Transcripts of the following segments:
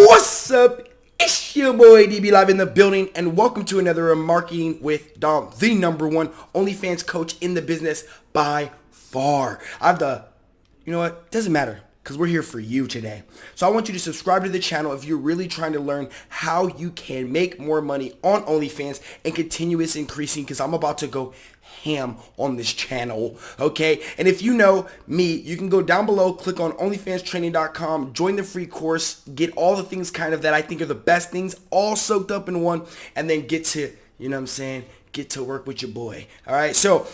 What's up? It's your boy DB Live in the building, and welcome to another Marketing with Dom, the number one OnlyFans coach in the business by far. I have the, you know what? Doesn't matter because we're here for you today. So I want you to subscribe to the channel if you're really trying to learn how you can make more money on OnlyFans and continuous increasing because I'm about to go ham on this channel, okay? And if you know me, you can go down below, click on onlyfanstraining.com, join the free course, get all the things kind of that I think are the best things all soaked up in one, and then get to, you know what I'm saying, get to work with your boy, all right? So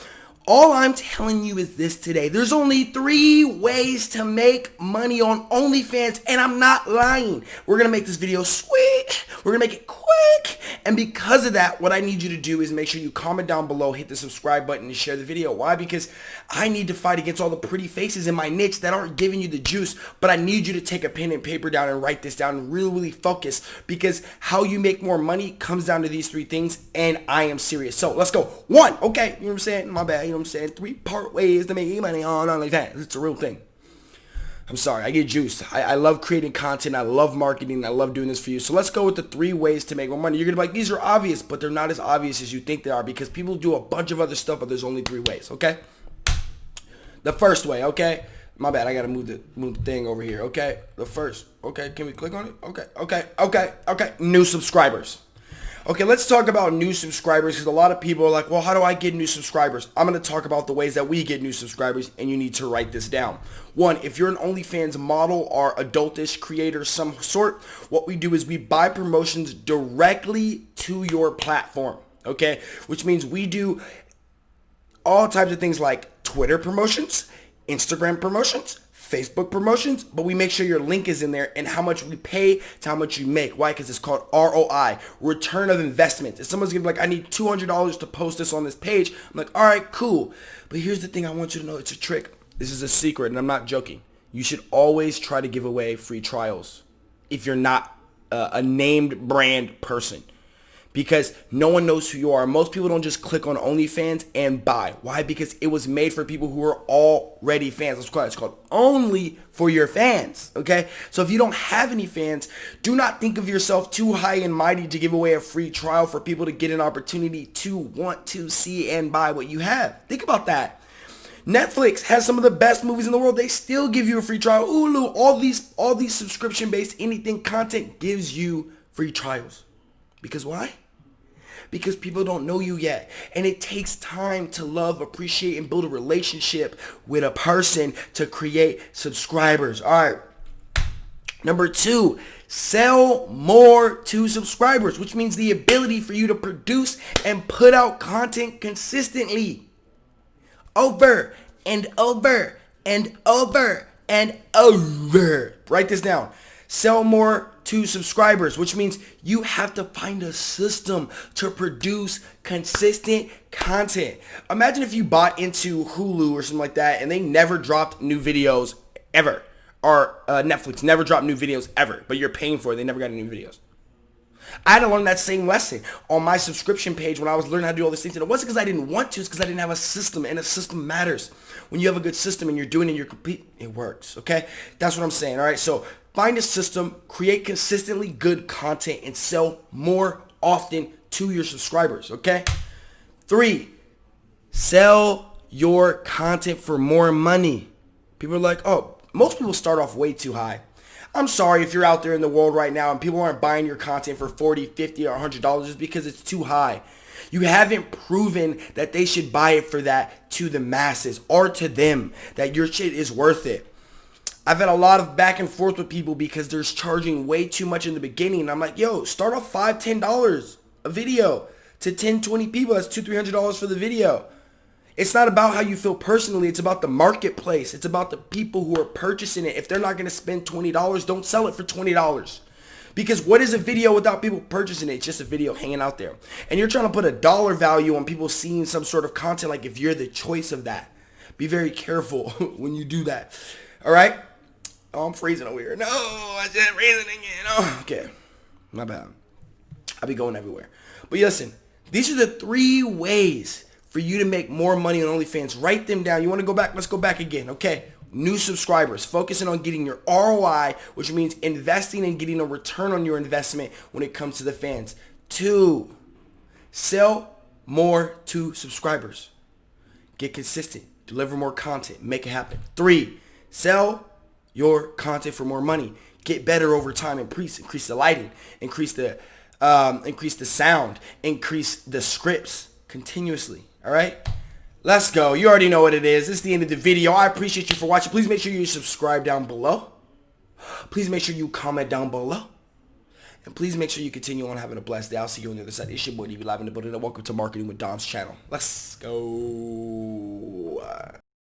all I'm telling you is this today. There's only three ways to make money on OnlyFans, and I'm not lying. We're to make this video sweet. We're to make it quick. And because of that, what I need you to do is make sure you comment down below, hit the subscribe button, and share the video. Why? Because I need to fight against all the pretty faces in my niche that aren't giving you the juice, but I need you to take a pen and paper down and write this down and really, really focus because how you make more money comes down to these three things, and I am serious. So let's go. One, okay, you know what I'm saying? My bad you know what I'm saying? Three part ways to make money on OnlyFans. It's a real thing. I'm sorry, I get juiced. I, I, love creating content. I love marketing. I love doing this for you. So let's go with the three ways to make more money. You're going to be like, these are obvious, but they're not as obvious as you think they are because people do a bunch of other stuff, but there's only three ways, okay? The first way, okay? My bad, I got to move the, move the thing over here, okay? The first, okay, can we click on it? Okay, okay, okay, okay. New subscribers. Okay, let's talk about new subscribers because a lot of people are like, well, how do I get new subscribers? I'm going to talk about the ways that we get new subscribers and you need to write this down. One, if you're an OnlyFans model or adultish creator some sort, what we do is we buy promotions directly to your platform, okay? Which means we do all types of things like Twitter promotions, Instagram promotions, Facebook promotions, but we make sure your link is in there and how much we pay to how much you make. Why? Because it's called ROI, return of investment. If someone's gonna be like, I need $200 to post this on this page, I'm like, all right, cool. But here's the thing I want you to know, it's a trick. This is a secret and I'm not joking. You should always try to give away free trials if you're not uh, a named brand person because no one knows who you are. Most people don't just click on OnlyFans and buy. Why? Because it was made for people who are already fans. That's why it's called only for your fans. Okay? So if you don't have any fans, do not think of yourself too high and mighty to give away a free trial for people to get an opportunity to want to see and buy what you have. Think about that. Netflix has some of the best movies in the world. They still give you a free trial. Hulu, all these all these subscription based anything content gives you free trials. Because why? Because people don't know you yet. And it takes time to love, appreciate, and build a relationship with a person to create subscribers. All right. Number two, sell more to subscribers, which means the ability for you to produce and put out content consistently. Over and over and over and over. Write this down. Sell more to subscribers, which means you have to find a system to produce consistent content. Imagine if you bought into Hulu or something like that and they never dropped new videos ever. Or uh, Netflix never dropped new videos ever, but you're paying for it. They never got any new videos. I had to learn that same lesson on my subscription page when I was learning how to do all these things. And it wasn't because I didn't want to, it's because I didn't have a system. And a system matters. When you have a good system and you're doing it, you're complete, it works. Okay? That's what I'm saying. All right. So Find a system, create consistently good content, and sell more often to your subscribers, okay? Three, sell your content for more money. People are like, oh, most people start off way too high. I'm sorry if you're out there in the world right now and people aren't buying your content for 40, 50, or $100 just because it's too high. You haven't proven that they should buy it for that to the masses or to them, that your shit is worth it. I've had a lot of back and forth with people because they're charging way too much in the beginning. And I'm like, yo, start off five, ten dollars a video to 10, 20 people. That's two, three hundred dollars for the video. It's not about how you feel personally. It's about the marketplace. It's about the people who are purchasing it. If they're not going to spend $20, don't sell it for $20. Because what is a video without people purchasing it? It's just a video hanging out there. And you're trying to put a dollar value on people seeing some sort of content like if you're the choice of that. Be very careful when you do that. All right? Oh, I'm freezing over here. No, I said freezing again. Oh, okay. My bad. I'll be going everywhere. But listen, these are the three ways for you to make more money on OnlyFans. Write them down. You want to go back? Let's go back again. Okay. new subscribers, focusing on getting your ROI, which means investing and getting a return on your investment when it comes to the fans. Two, sell more to subscribers. Get consistent, deliver more content, make it happen. Three, sell your content for more money. Get better over time, increase, increase the lighting, increase the um, increase the sound, increase the scripts continuously. All right. Let's go. You already know what it is. Is the end of the video. I appreciate you for watching. Please make sure you subscribe down below. Please make sure you comment down below. And please make sure you continue on having a blessed day. I'll see you on the other side. It's your boy DB Live in the building. And welcome to Marketing with Dom's channel. Let's go.